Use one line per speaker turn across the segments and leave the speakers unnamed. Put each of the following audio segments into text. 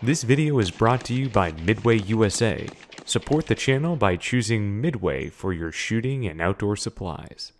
This video is brought to you by Midway USA. Support the channel by choosing Midway for your shooting and outdoor supplies.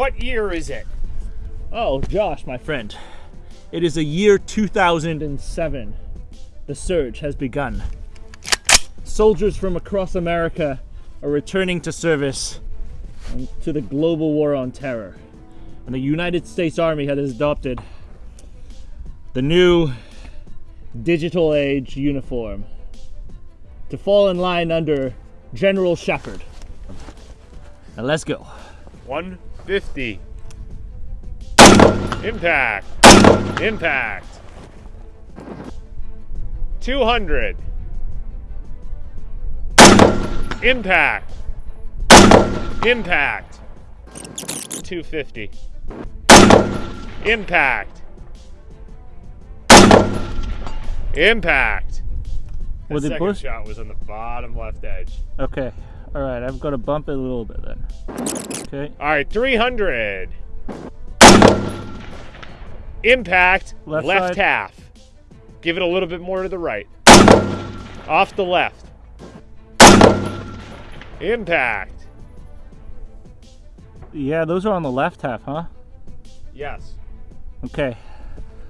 What year is it?
Oh, Josh, my friend. It is a year 2007. The surge has begun. Soldiers from across America are returning to service to the global war on terror. And the United States Army has adopted the new digital age uniform to fall in line under General Shepard. Now let's go.
150. Impact. Impact. 200. Impact. Impact. 250. Impact. Impact. The
it
second
push?
shot was on the bottom left edge.
Okay. All right, I've got to bump it a little bit then. Okay.
All right, 300. Impact,
Left
left, half. Give it a little bit more to the right. Off the left. Impact.
Yeah, those are on the left half, huh?
Yes.
Okay.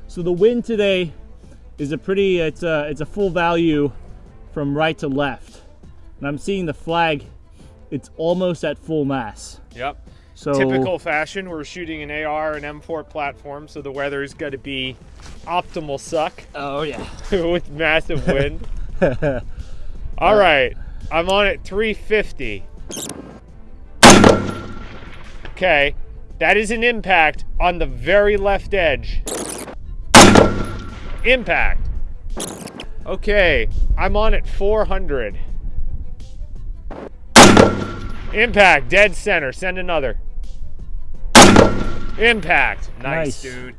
So the wind today is a pretty it's a it's a full value from right to left. And I'm seeing the flag it's almost at full mass.
Yep.
So
Typical fashion, we're shooting an AR and M4 platform, so the weather's got to be optimal suck
Oh yeah.
with massive wind. All right, I'm on at 350. Okay, that is an impact on the very left edge. Impact. Okay, I'm on at 400. Impact, dead center. Send another. Impact. Nice,
Nice.
dude.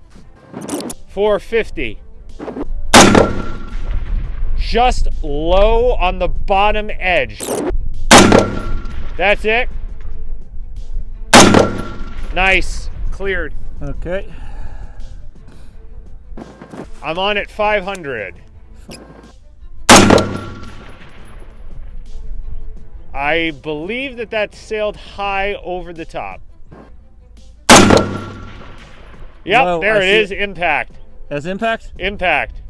450 just low on the bottom edge. That's it. Nice. Cleared.
Okay.
I'm on at 500. I believe that that sailed high over the top. Yep,
Whoa,
there
I
it. Impact.
As impact?
Impact.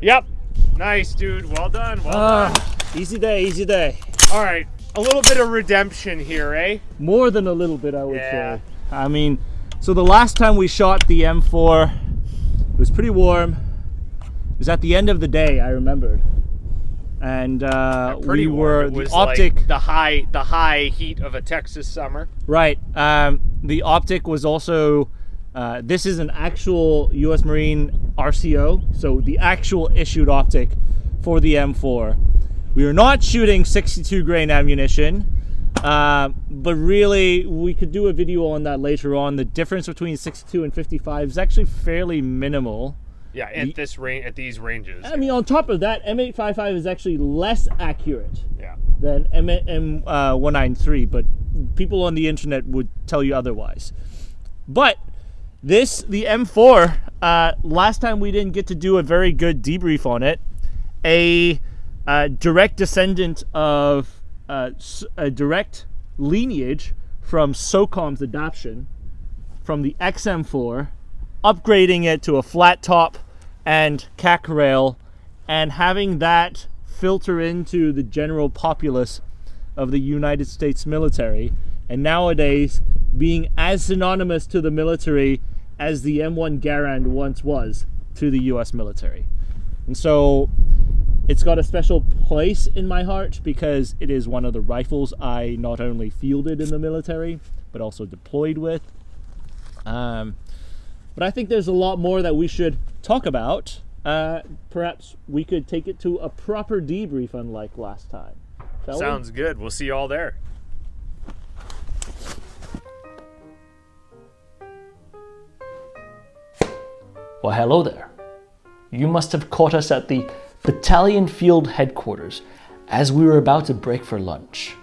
Yep. Nice, dude. Well done. Well done.
Ah, easy day, easy day.
All right. A little bit of redemption here, eh?
More than a little bit, I would
Yeah.
say. I mean, so the last time we shot the M4, it was pretty warm. Was at the end of the day, I remembered. And uh, we were the
was
optic.
like the high the high heat of a Texas summer.
Right. Um, the optic was also. Uh, this is an actual U.S. Marine RCO, so the actual issued optic for the M4. We are not shooting 62 grain ammunition, uh, but really we could do a video on that later on. The difference between 62 and 55 is actually fairly minimal.
Yeah, at this range at these ranges.
I mean, on top of that, M855 is actually less accurate
yeah.
than M M uh, 193, but people on the internet would tell you otherwise. But this, the M4, uh, last time we didn't get to do a very good debrief on it. A uh, direct descendant of uh, a direct lineage from SOCOM's adoption from the XM4 upgrading it to a flat top and CAC rail, and having that filter into the general populace of the United States military, and nowadays being as synonymous to the military as the M1 Garand once was to the US military. And so it's got a special place in my heart because it is one of the rifles I not only fielded in the military, but also deployed with. Um, but I think there's a lot more that we should talk about. Uh, perhaps we could take it to a proper debrief, unlike last time. Shall we?
Sounds good. We'll see you all there.
Well, hello there. You must have caught us at the battalion field headquarters as we were about to break for lunch.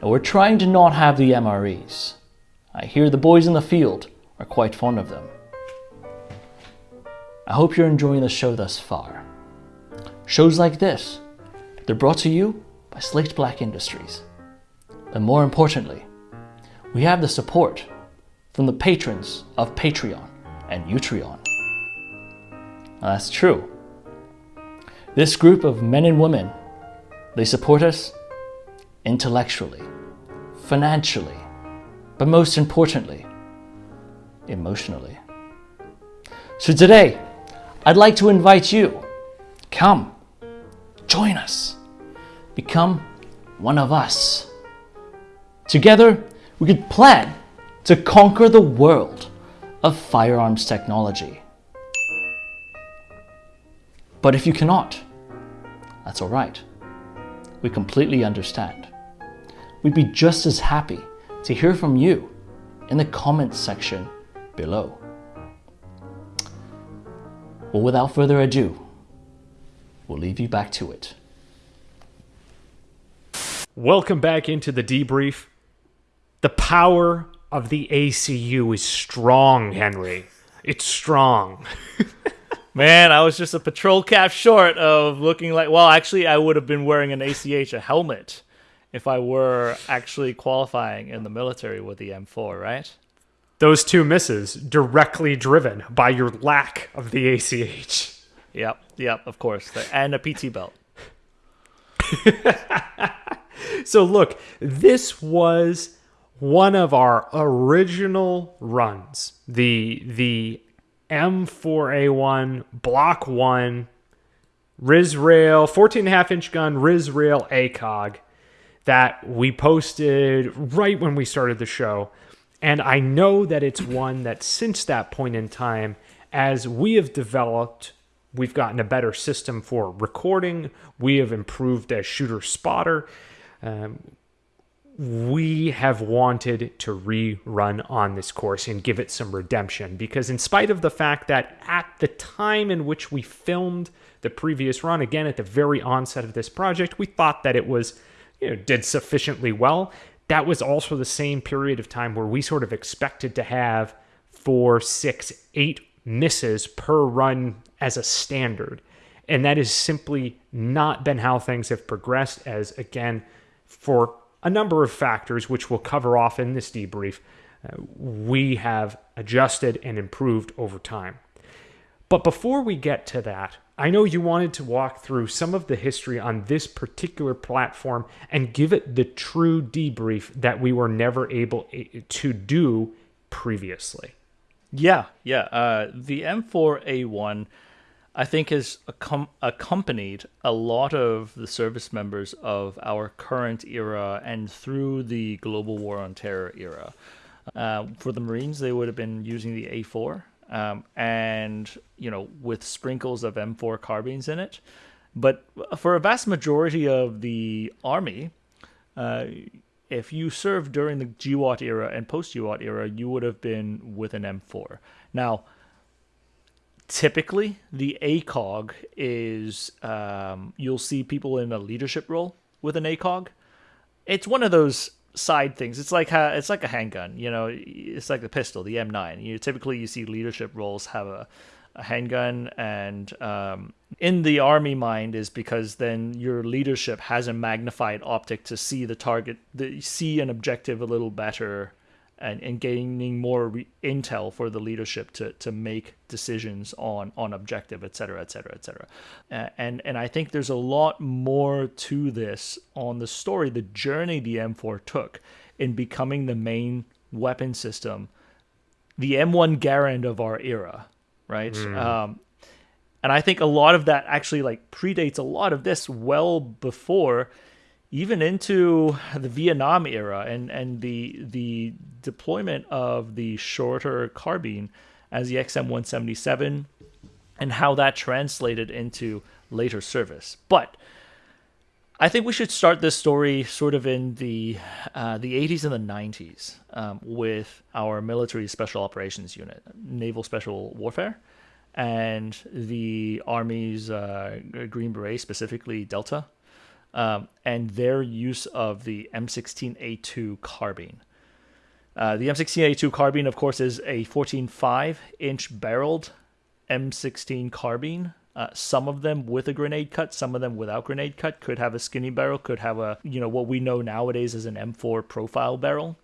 Now, we're trying to not have the MREs. I hear the boys in the field are quite fond of them. I hope you're enjoying the show thus far. Shows like this, they're brought to you by Slate Black Industries. And more importantly, we have the support from the patrons of Patreon and Utreon. That's true. This group of men and women, they support us intellectually, financially, but most importantly, emotionally. So today, I'd like to invite you. Come, join us. Become one of us. Together, we could plan to conquer the world of firearms technology. But if you cannot, that's all right. We completely understand. We'd be just as happy to hear from you in the comments section below. Well, without further ado, we'll leave you back to it.
Welcome back into the debrief. The power of the ACU is strong, Henry. It's strong.
Man, I was just a patrol cap short of looking like. Well, actually, I would have been wearing an ACH, a helmet, if I were actually qualifying in the military with the M4, right?
Those two misses directly driven by your lack of the ACH.
Yep, yep, of course. And a PT belt.
So look, this was one of our original runs. The the M4A1 Block 1 RIS rail 14 and a half inch gun RIS rail ACOG that we posted right when we started the show. And I know that it's one that since that point in time, as we have developed, we've gotten a better system for recording, we have improved as shooter spotter. Um, we have wanted to rerun on this course and give it some redemption because, in spite of the fact that at the time in which we filmed the previous run, again at the very onset of this project, we thought that it was, you know, did sufficiently well. That was also the same period of time where we sort of expected to have four, six, eight misses per run as a standard. And that has simply not been how things have progressed, as again, for a number of factors, which we'll cover off in this debrief, uh, we have adjusted and improved over time. But before we get to that, I know you wanted to walk through some of the history on this particular platform and give it the true debrief that we were never able to do previously.
Yeah, yeah. Uh, the M4A1, I think, has accom- accompanied a lot of the service members of our current era and through the global war on terror era. Uh, for the Marines, they would have been using the A4, um, and you know, with sprinkles of M4 carbines in it. But for a vast majority of the Army, uh, if you served during the GWOT era and post GWOT era, you would have been with an M4. Now, typically, the ACOG is um, you'll see people in a leadership role with an ACOG. It's one of those side things. It's like ha- it's like a handgun, you know. It's like the pistol, the M9. You typically you see leadership roles have a, a handgun, and um, in the army mind is because then your leadership has a magnified optic to see the target, the, see an objective a little better and, and gaining more re- intel for the leadership to, to make decisions on, on objective, et cetera, et cetera, et cetera. Uh, and, and I think there's a lot more to this on the story, the journey the M4 took in becoming the main weapon system, the M1 Garand of our era, right? Um, and I think a lot of that actually like predates a lot of this well before even into the Vietnam era and and the the deployment of the shorter carbine as the XM177 and how that translated into later service. But I think we should start this story sort of in the uh, the 80s and the 90s um, with our military special operations unit, Naval Special Warfare, and the Army's uh, Green Beret, specifically Delta, um, and their use of the M16A2 carbine. Uh, the M16A2 carbine, of course, is a 14.5 inch barreled M16 carbine. Uh, some of them with a grenade cut, some of them without grenade cut. Could have a skinny barrel, could have a you know what we know nowadays as an M4 profile barrel.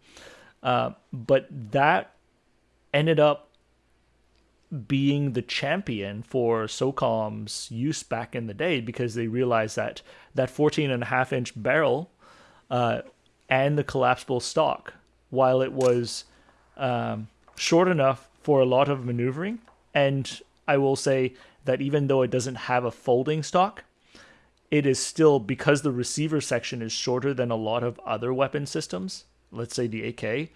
Uh, but that ended up being the champion for SOCOM's use back in the day because they realized that that 14 and a half inch barrel uh, and the collapsible stock, while it was um, short enough for a lot of maneuvering, and I will say that even though it doesn't have a folding stock, it is still because the receiver section is shorter than a lot of other weapon systems, let's say the AK,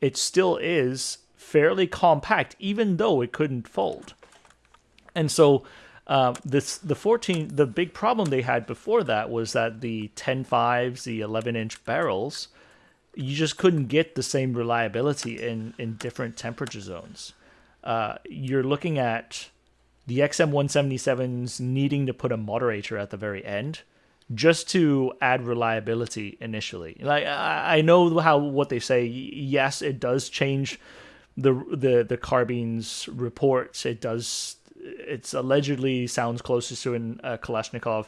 it still is fairly compact, even though it couldn't fold. And so, uh, this the 14 the big problem they had before that was that the 10.5s, the 11 inch barrels, you just couldn't get the same reliability in in different temperature zones. Uh, you're looking at the XM177s needing to put a moderator at the very end just to add reliability initially. Like I, I know how what they say. Yes, it does change the the the carbines reports. It does. It's allegedly sounds closest to an uh, Kalashnikov.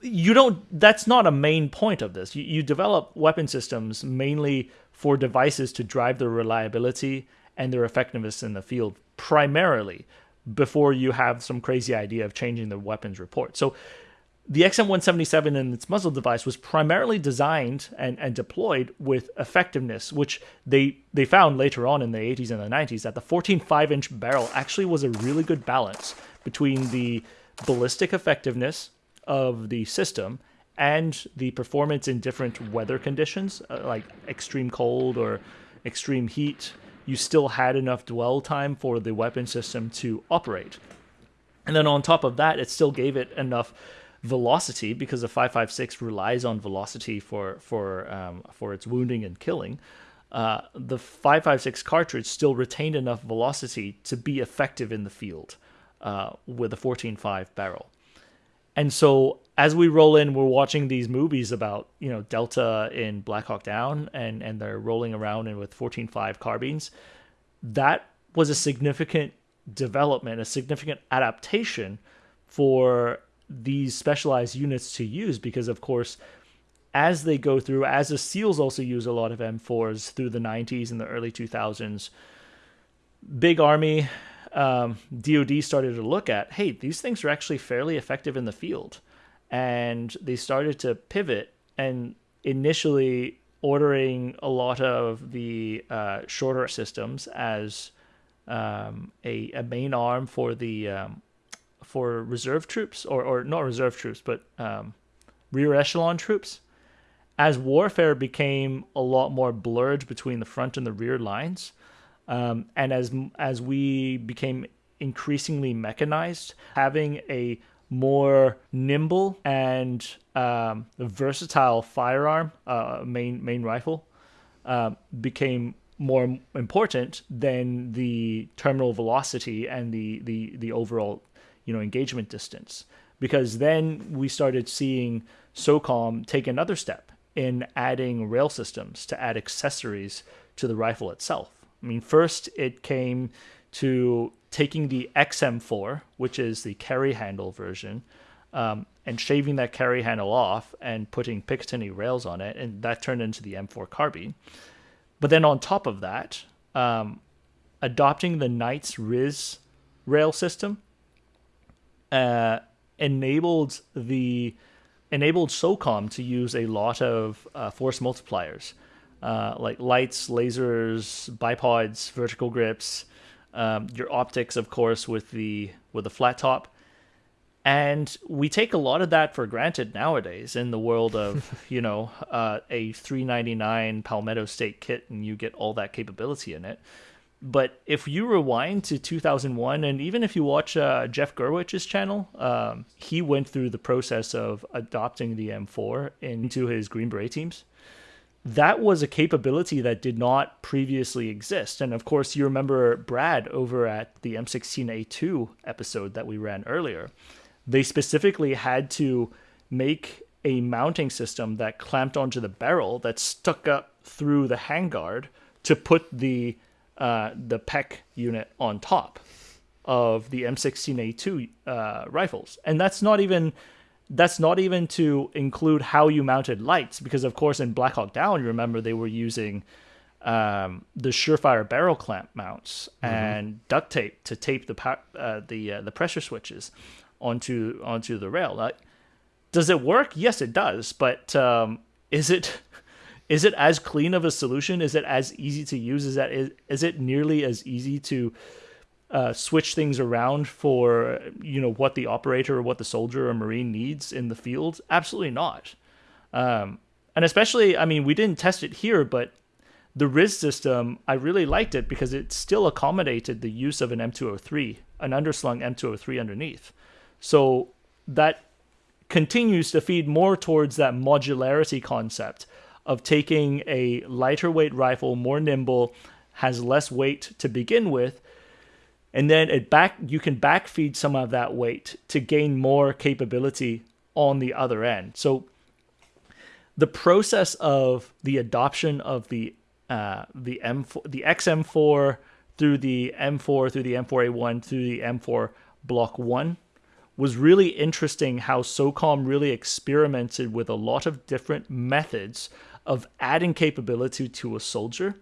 You don't. That's not a main point of this. You, you develop weapon systems mainly for devices to drive their reliability and their effectiveness in the field primarily before you have some crazy idea of changing the weapons report. So the XM177 and its muzzle device was primarily designed and, and deployed with effectiveness, which they they found later on in the 80s and the 90s that the 14.5 inch barrel actually was a really good balance between the ballistic effectiveness of the system and the performance in different weather conditions, uh, like extreme cold or extreme heat. You still had enough dwell time for the weapon system to operate. And then on top of that, it still gave it enough velocity because the 556 relies on velocity for for um, for its wounding and killing. Uh, the 556 cartridge still retained enough velocity to be effective in the field uh, with a 14.5 barrel. And so as we roll in, we're watching these movies about you know Delta in Black Hawk Down, and and they're rolling around in with 14.5 carbines. That was a significant development, a significant adaptation for these specialized units to use because of course as they go through as the seals also use a lot of m4s through the 90s and the early 2000s big army um, dod started to look at hey these things are actually fairly effective in the field. And they started to pivot and initially ordering a lot of the uh, shorter systems as um, a, a main arm for the um, for reserve troops, or, or not reserve troops, but um, rear echelon troops. As warfare became a lot more blurred between the front and the rear lines, um, and as as we became increasingly mechanized, having a more nimble and um, versatile firearm, uh, main main rifle, uh, became more important than the terminal velocity and the the the overall you know engagement distance because then we started seeing SOCOM take another step in adding rail systems to add accessories to the rifle itself. I mean, first it came to taking the XM4, which is the carry handle version, um, and shaving that carry handle off and putting Picatinny rails on it, and that turned into the M4 carbine. But then on top of that, um, adopting the Knights RIS rail system uh, enabled the enabled SOCOM to use a lot of uh, force multipliers, uh, like lights, lasers, bipods, vertical grips, um, your optics, of course, with the with the flat top, and we take a lot of that for granted nowadays in the world of you know uh, a 399 Palmetto State kit, and you get all that capability in it. But if you rewind to 2001, and even if you watch uh, Jeff Gurwitch's channel, um, he went through the process of adopting the M4 into his Green Beret teams. That was a capability that did not previously exist. And of course, you remember Brad over at the M16A2 episode that we ran earlier. They specifically had to make a mounting system that clamped onto the barrel that stuck up through the handguard to put the uh, the PEQ unit on top of the M16A2 uh, rifles, and that's not even that's not even to include how you mounted lights, because of course in Black Hawk Down, you remember they were using um, the Surefire barrel clamp mounts mm-hmm. and duct tape to tape the uh, the uh, the pressure switches onto onto the rail. Does it work? Yes, it does. But um, is it is it as clean of a solution? Is it as easy to use? Is that is, is it nearly as easy to uh, switch things around for you know what the operator or what the soldier or marine needs in the field? Absolutely not. Um, and especially, I mean, we didn't test it here, but the RIS system, I really liked it because it still accommodated the use of an M203, an underslung M203 underneath. So that continues to feed more towards that modularity concept of taking a lighter weight rifle, more nimble, has less weight to begin with, and then it back you can backfeed some of that weight to gain more capability on the other end. So the process of the adoption of the uh, the M4, the XM4 through the M4 through the M4A1 through the M4 Block One was really interesting. How SOCOM really experimented with a lot of different methods of adding capability to a soldier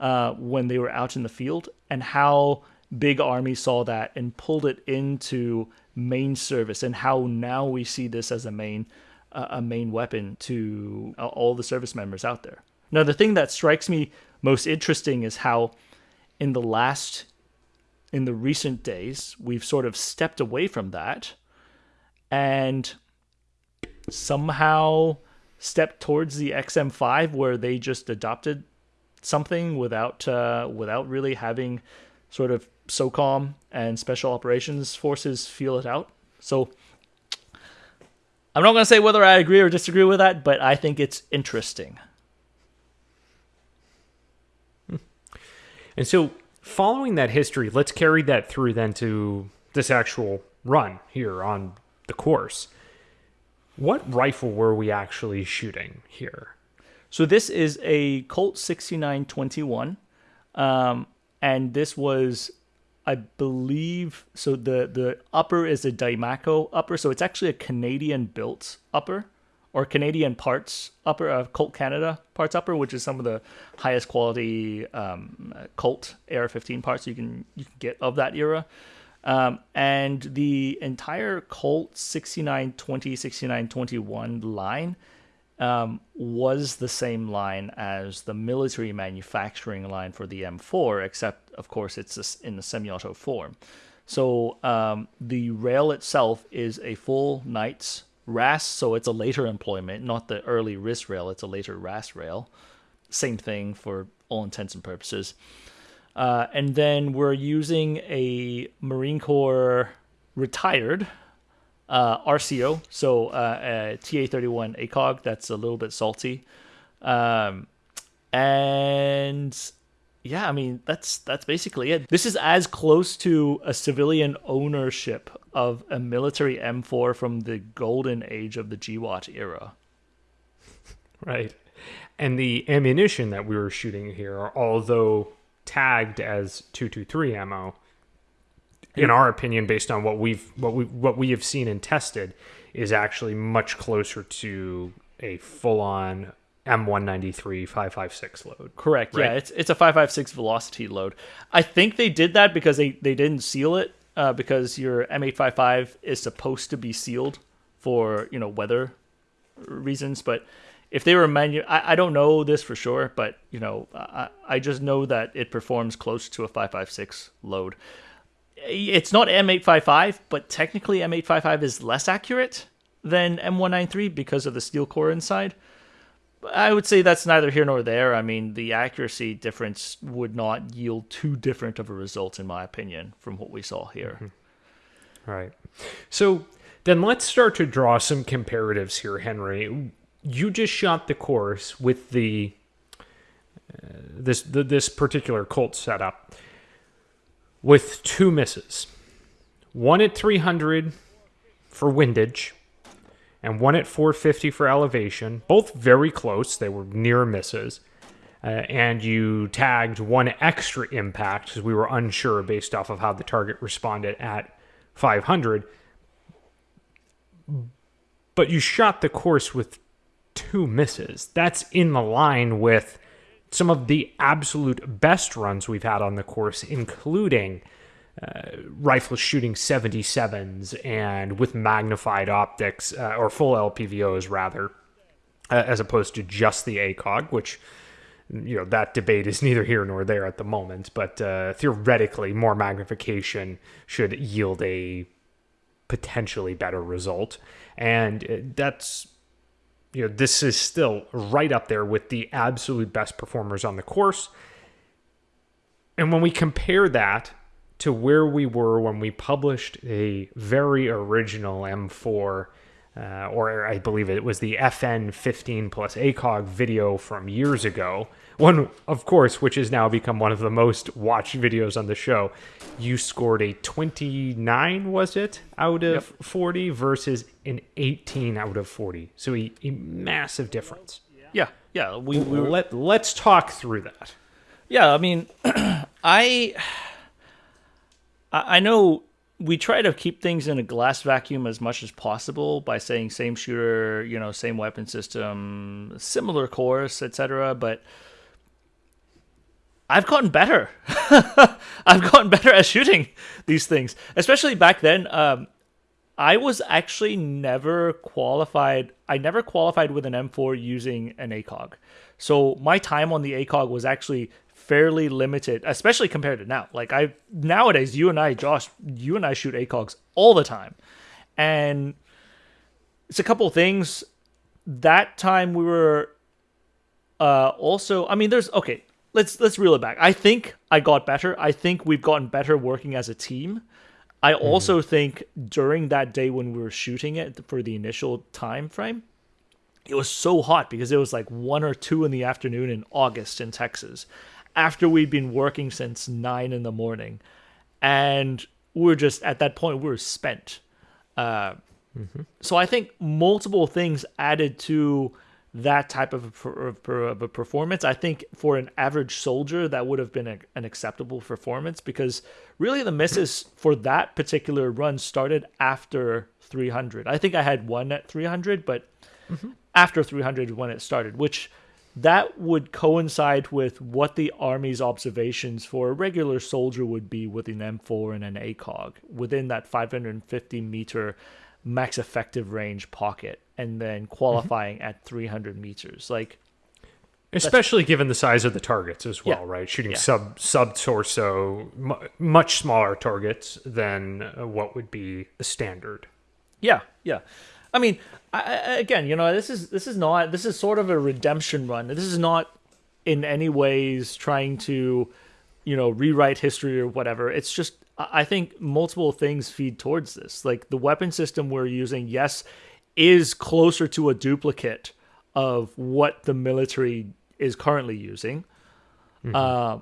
uh, when they were out in the field, and how Big Army saw that and pulled it into main service, and how now we see this as a main uh, a main weapon to uh, all the service members out there. Now, the thing that strikes me most interesting is how, in the last, in the recent days, we've sort of stepped away from that, and somehow step towards the XM5 where they just adopted something without uh, without really having sort of SOCOM and special operations forces feel it out. So I'm not going to say whether I agree or disagree with that, but I think it's interesting.
And so, following that history, let's carry that through then to this actual run here on the course. What rifle were we actually shooting here?
So this is a Colt 6921. Um, and this was I believe so the the upper is a Diemaco upper, so it's actually a Canadian built upper or Canadian parts upper uh, Colt Canada parts upper, which is some of the highest quality um, Colt AR-15 parts you can you can get of that era. Um, and the entire Colt 6920, 6921 line um, was the same line as the military manufacturing line for the M4, except, of course, it's in the semi auto form. So um, the rail itself is a full Knights RAS, so it's a later employment, not the early RIS rail, it's a later RAS rail. Same thing for all intents and purposes. Uh, and then we're using a Marine Corps retired uh, RCO, so uh, a TA31 ACOG that's a little bit salty. Um, and yeah, I mean that's that's basically it. This is as close to a civilian ownership of a military M4 from the golden age of the GWOT era.
Right. And the ammunition that we were shooting here, although tagged as 223 ammo in our opinion based on what we've what we what we have seen and tested is actually much closer to a full on M193 556 load.
Correct. Yeah, it's it's a 556 velocity load. I think they did that because they they didn't seal it uh, because your M855 is supposed to be sealed for you know weather reasons. But if they were manu, I, I don't know this for sure, but you know I I just know that it performs close to a 556 load. It's not M855, but technically M855 is less accurate than M193 because of the steel core inside. I would say that's neither here nor there. I mean, the accuracy difference would not yield too different of a result, in my opinion, from what we saw here. Mm-hmm.
Right. So then let's start to draw some comparatives here, Henry. You just shot the course with the uh, this the, this particular Colt setup with two misses. One at 300 for windage and one at 450 for elevation. Both very close. They were near misses. Uh, and you tagged one extra impact because we were unsure based off of how the target responded at 500. But you shot the course with two misses. That's in the line with some of the absolute best runs we've had on the course, including uh, rifle shooting 77s and with magnified optics uh, or full LPVOs rather, uh, as opposed to just the ACOG, which you know that debate is neither here nor there at the moment. But uh, theoretically, more magnification should yield a potentially better result, and uh, that's you know this is still right up there with the absolute best performers on the course. And when we compare that to where we were when we published a very original M4, uh, or I believe it was the FN 15 plus ACOG video from years ago, one, of course, which has now become one of the most watched videos on the show. You scored a 29, was it, out of 40 versus an 18 out of 40. So a, a massive difference.
Yeah, yeah, we, we were,
Let, let's talk through that.
yeah. I mean, I I know we try to keep things in a glass vacuum as much as possible by saying same shooter, you know, same weapon system, similar course, etc. But I've gotten better. I've gotten better at shooting these things, especially back then. Um, I was actually never qualified. I never qualified with an M4 using an ACOG. So my time on the ACOG was actually fairly limited, especially compared to now. Like I nowadays, you and I, Josh, you and I shoot ACOGs all the time, and it's a couple things. That time we were uh also i mean there's okay let's let's reel it back. I think i got better. I think we've gotten better working as a team. I also think during that day when we were shooting it for the initial time frame it was so hot because it was like one or two in the afternoon in august in texas after we'd been working since nine in the morning and we we're just at that point we're spent uh, so I think multiple things added to that type of a, of a performance. I think for an average soldier, that would have been a, an acceptable performance because really the misses for that particular run started after 300. I think I had one at 300, but after 300 when it started, which that would coincide with what the army's observations for a regular soldier would be with an M4 and an ACOG within that 550 meter max effective range pocket, and then qualifying at 300 meters. Like,
Especially given the size of the targets as well,
Yeah.
right? Shooting
Yeah.
sub sub torso, mu- much smaller targets than uh, what would be the standard.
Yeah, yeah. I mean, I, again, you know, this is this is not this is sort of a redemption run. This is not in any ways trying to, you know, rewrite history or whatever. It's just I I think multiple things feed towards this. Like the weapon system we're using, yes, is closer to a duplicate of what the military is currently using. Uh,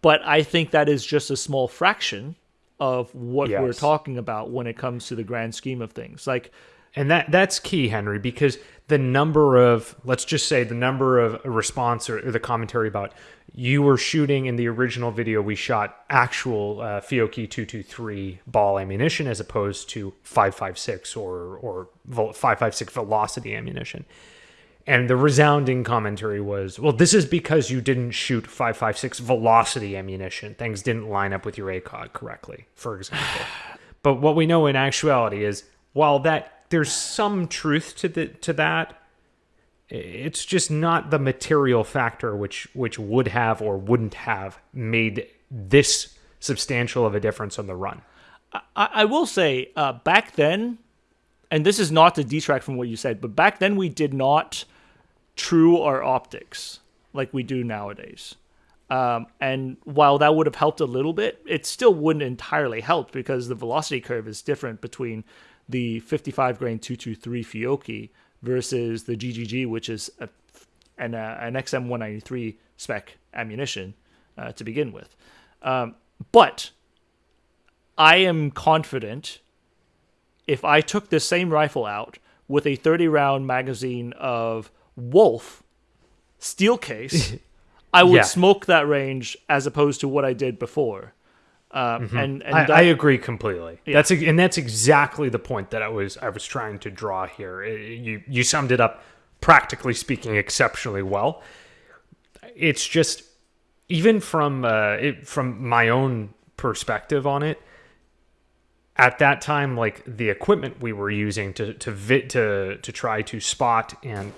but I think that is just a small fraction of what we're talking about when it comes to the grand scheme of things. Like,
And that that's key, Henry, because the number of let's just say the number of response or, or the commentary about you were shooting in the original video we shot actual uh, Fiocchi 223 ball ammunition as opposed to 556 or or 556 velocity ammunition. And the resounding commentary was, well, this is because you didn't shoot 556 velocity ammunition. Things didn't line up with your ACOG correctly, for example. but what we know in actuality is while that there's some truth to the to that, it's just not the material factor which which would have or wouldn't have made this substantial of a difference on the run.
I, I will say, uh, back then, and this is not to detract from what you said, but back then we did not true our optics like we do nowadays. Um, and while that would have helped a little bit, it still wouldn't entirely help because the velocity curve is different between the 55 grain 223 Fiocchi versus the GGG, which is a, an, uh, an XM193 spec ammunition uh, to begin with. Um, but I am confident if I took the same rifle out with a 30 round magazine of Wolf steel case, I would
Yeah.
smoke that range as opposed to what I did before. Um, And, and
Mm-hmm. I,
that-
I agree completely. That's and that's exactly the point that I was I was trying to draw here. You you summed it up practically speaking exceptionally well. It's just even from uh, it, from my own perspective on it. At that time, like the equipment we were using to to vi- to to try to spot and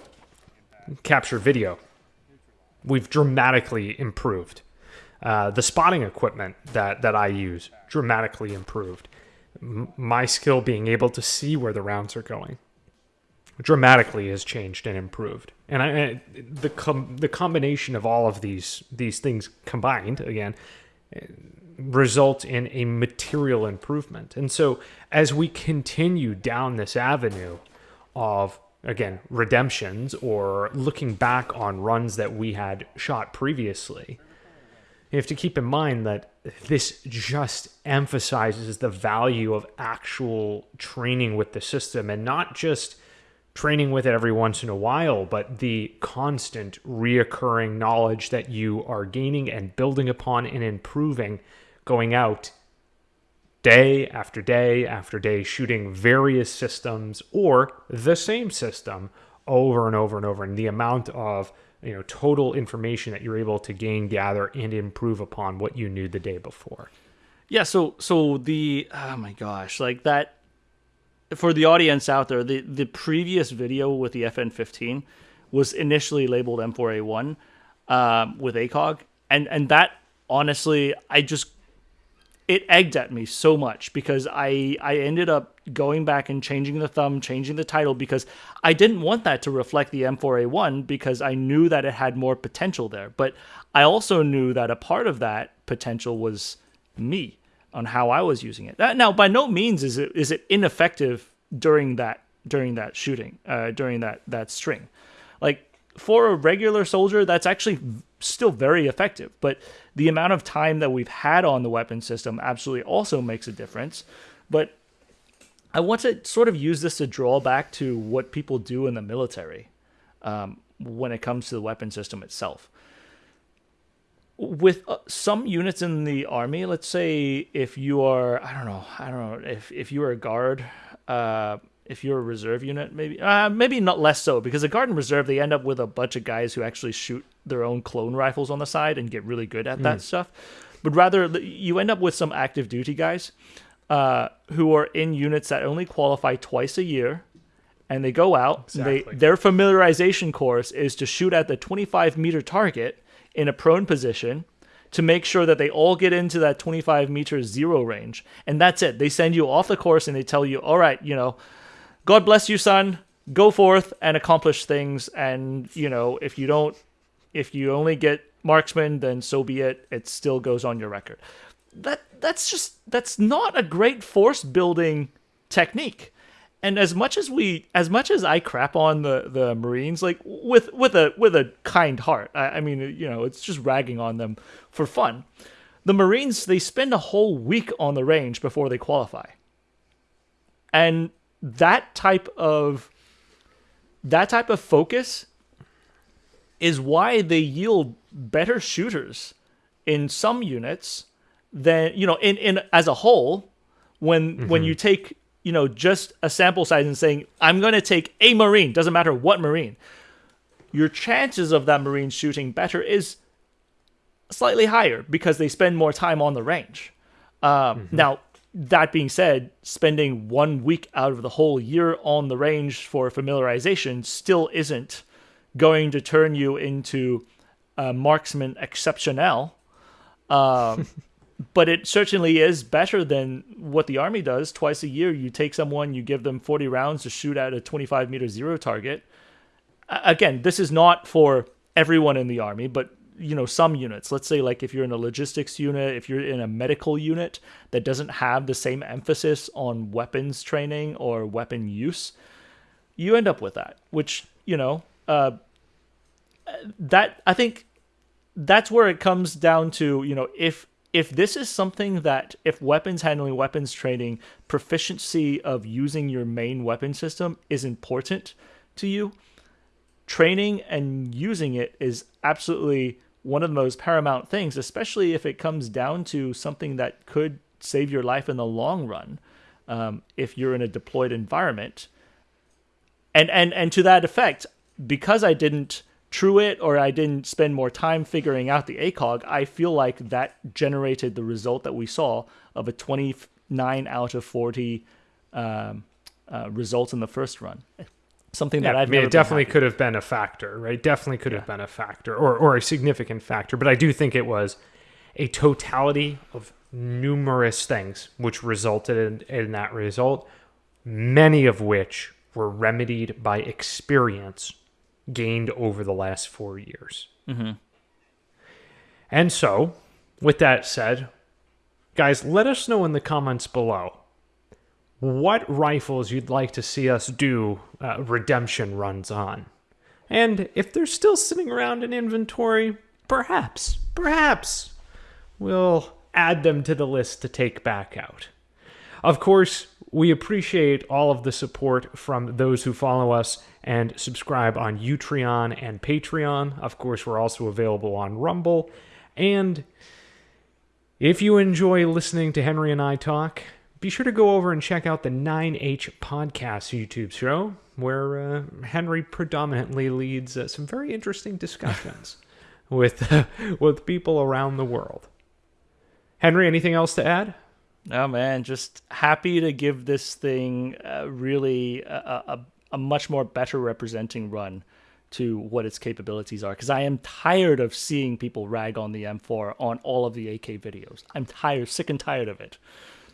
capture video, we've dramatically improved. Uh, the spotting equipment that, that I use dramatically improved. M- my skill being able to see where the rounds are going dramatically has changed and improved. And I, the com- the combination of all of these these things combined again result in a material improvement. And so as we continue down this avenue of again redemptions or looking back on runs that we had shot previously, you have to keep in mind that this just emphasizes the value of actual training with the system and not just training with it every once in a while, but the constant reoccurring knowledge that you are gaining and building upon and improving going out day after day after day, shooting various systems or the same system over and over and over. And the amount of you know total information that you're able to gain, gather, and improve upon what you knew the day before.
Yeah, so so the oh my gosh, like that for the audience out there, the the previous video with the FN15 was initially labeled M4A1 um, with ACOG, and and that honestly, I just it egged at me so much because I I ended up going back and changing the thumb, changing the title because I didn't want that to reflect the M4A1 because I knew that it had more potential there. But I also knew that a part of that potential was me on how I was using it. That, now, by no means is it is it ineffective during that during that shooting, uh, during that that string. Like for a regular soldier, that's actually still very effective. But the amount of time that we've had on the weapon system absolutely also makes a difference. But I want to sort of use this to draw back to what people do in the military um, when it comes to the weapon system itself. With uh, some units in the army, let's say if you are, I don't know, I don't know, if, if you are a guard, uh, if you're a reserve unit, maybe, uh, maybe not less so, because a garden reserve, they end up with a bunch of guys who actually shoot their own clone rifles on the side and get really good at that stuff. But rather, you end up with some active duty guys uh, who are in units that only qualify twice a year, and they go out.
Exactly.
They, their familiarization course is to shoot at the 25 meter target in a prone position to make sure that they all get into that 25 meter zero range, and that's it. They send you off the course and they tell you, "All right, you know, God bless you, son. Go forth and accomplish things. And you know, if you don't, if you only get marksman, then so be it. It still goes on your record. That that's just that's not a great force building technique. And as much as we, as much as I crap on the the Marines, like with with a with a kind heart, I, I mean, you know, it's just ragging on them for fun. The Marines they spend a whole week on the range before they qualify and that type of that type of focus is why they yield better shooters in some units than you know in, in as a whole when when you take you know just a sample size and saying i'm going to take a marine doesn't matter what marine. Your chances of that Marine shooting better is slightly higher because they spend more time on the range. Um, Now, that being said, spending one week out of the whole year on the range for familiarization still isn't going to turn you into a marksman exceptionnel. Um, but it certainly is better than what the army does. Twice a year, you take someone, you give them 40 rounds to shoot at a 25 meter zero target. Again, this is not for everyone in the army, but you know some units. Let's say like if you're in a logistics unit, if you're in a medical unit that doesn't have the same emphasis on weapons training or weapon use, you end up with that. Which you know, uh, that I think that's where it comes down to you know if if this is something that if weapons handling weapons training proficiency of using your main weapon system is important to you training and using it is absolutely one of the most paramount things especially if it comes down to something that could save your life in the long run um, if you're in a deployed environment. And and and to that effect because i didn't true it or i didn't spend more time figuring out the acog i feel like that generated the result that we saw of a 29 out of 40 um, uh, results in the first run something
Yeah,
that
I
i've
mean,
never
it definitely could have been a factor, right? Definitely could have been a factor or, or a significant factor. But I do think it was a totality of numerous things which resulted in, in that result, many of which were remedied by experience gained over the last four years. Mm-hmm. And so, with that said, guys, let us know in the comments below what rifles you'd like to see us do uh, redemption runs on. And if they're still sitting around in inventory, perhaps, perhaps we'll add them to the list to take back out. Of course, we appreciate all of the support from those who follow us and subscribe on Utreon and Patreon. Of course, we're also available on Rumble. And if you enjoy listening to Henry and I talk, be sure to go over and check out the 9-Hole Podcast YouTube show, where uh, Henry predominantly leads uh, some very interesting discussions with, uh, with people around the world. Henry, anything else to add?
Oh man, just happy to give this thing uh, really a, a, a much more better representing run to what its capabilities are. Because I am tired of seeing people rag on the M4 on all of the AK videos. I'm tired, sick and tired of it.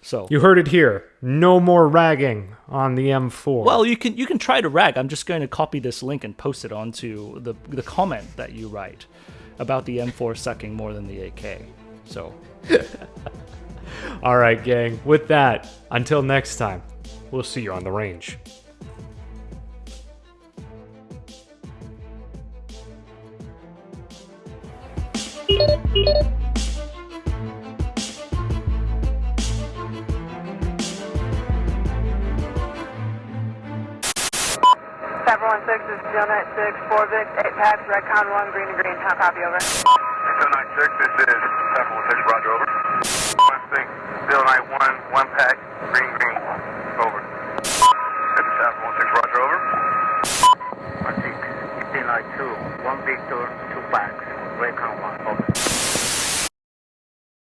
So
You heard it here. No more ragging on the M4.
well, you can you can try to rag. I'm just going to copy this link and post it onto the the comment that you write about the M4 sucking more than the AK. So
all right, gang. With that, until next time, we'll see you on the range.
Pepper 716, this is 096, 4 Vic, 8 Pads, Redcon 1, green to green, top copy, over.
096, this is 716, roger, over. 16, Steelnet 1, 1 Pack, green, green, over. 716, roger, over. 16, 1592, 1 Victor, 2 Packs, Redcon 1.